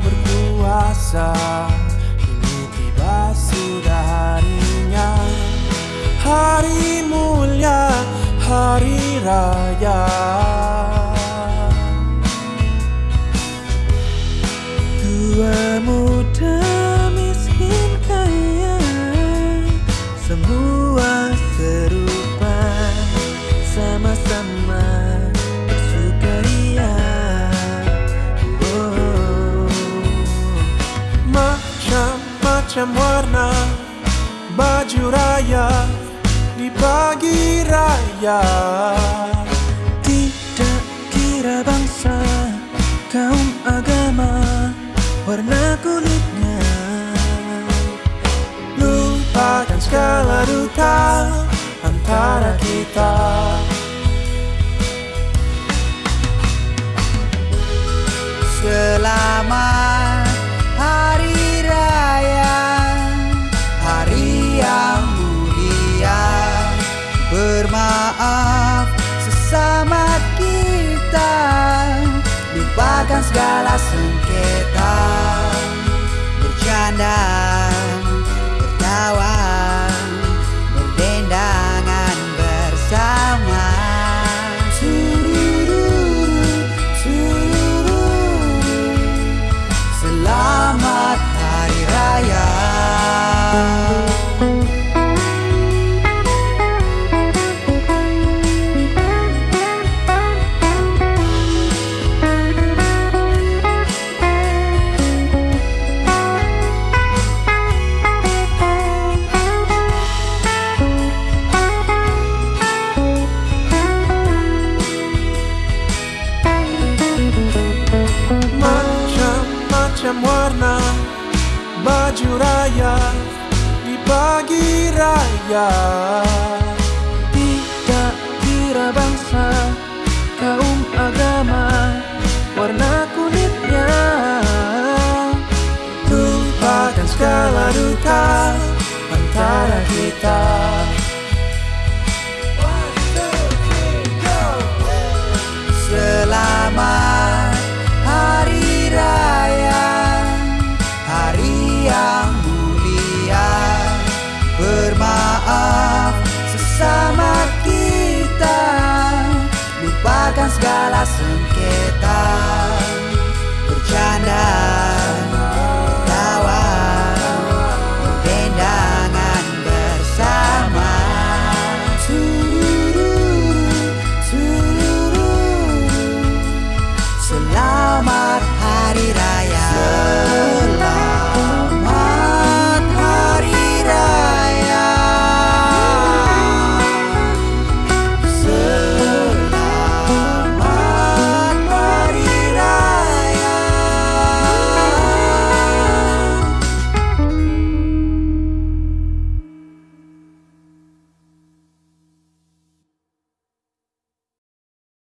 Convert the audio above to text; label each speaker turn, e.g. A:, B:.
A: berkuasa. Kini tiba sudah harinya. Hari mulia, hari raya. Tua muda miskin kaya. Semua serupa. Sama-sama. Macam-macam warna Baju raya di pagi raya. Tidak kira bangsa, kaum agama, warna kulitnya. Lupakan segala duka antara kita
B: Bermaaf. Sesama kita Lupakan segala sengketa raya
A: Di pagi raya. Tidak kira bangsa Kaum agama Warna kulitnya. Lupakan segala duka Antara kita maaf sesama kita Lupakan segala seni